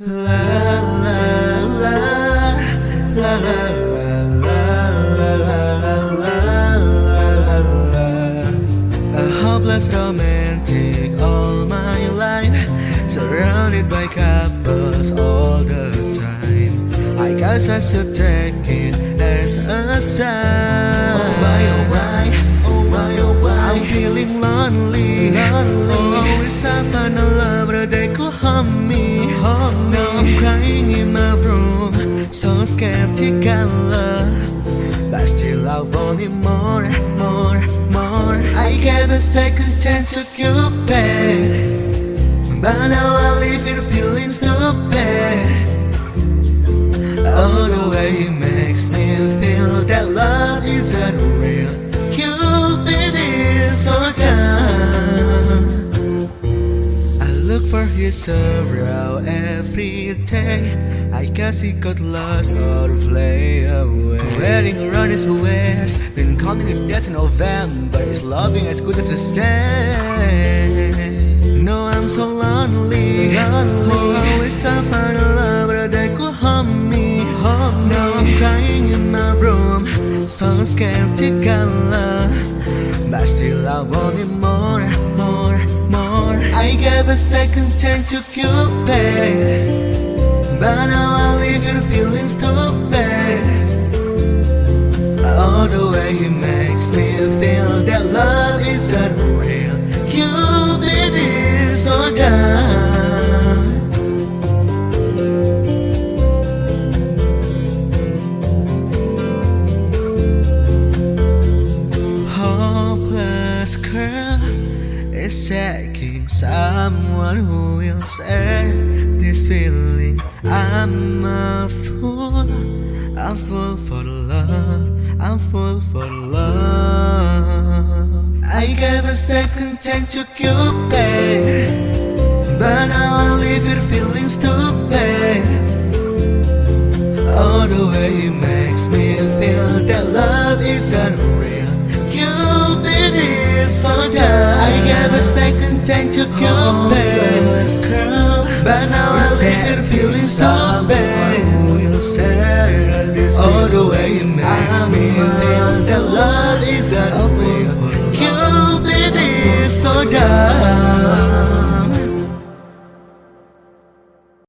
La la la la la A hopeless romantic all my life Surrounded by couples all the time I guess I should take it as a sign Oh why, oh why, oh why, oh why I'm feeling lonely, lonely Always I find a lover they could hug me, skeptical. But still I want it more, more, more. I gave a second chance to Cupid But now I live here feeling stupid. Oh, the way he makes me feel that love isn't real Cupid is so dumb for his around every day. I guess he got lost or fly away. Wearing around his waist Been counting it yet in November. Is loving as good as a say No, I'm so lonely, lonely. Always I find a lover that could hug me, hug me. Now I'm crying in my room So skeptical. But still I want it more, more, more I gave a second chance to Cupid. But now I leave here feeling stupid Oh, the way he makes me feel that love is unreal. Real Cupid is so dumb. Hopeless girl is seeking someone who will share this feeling I'm a fool, I'm full for love, I'm full for love. I gave a second chance to Cupid But now I leave here feeling stupid Oh, the way he makes me feel that love isn't real second chance to Cupid But now I leave here feeling stupid Oh, the way he makes me feel that love isn't real Cupid is so dumb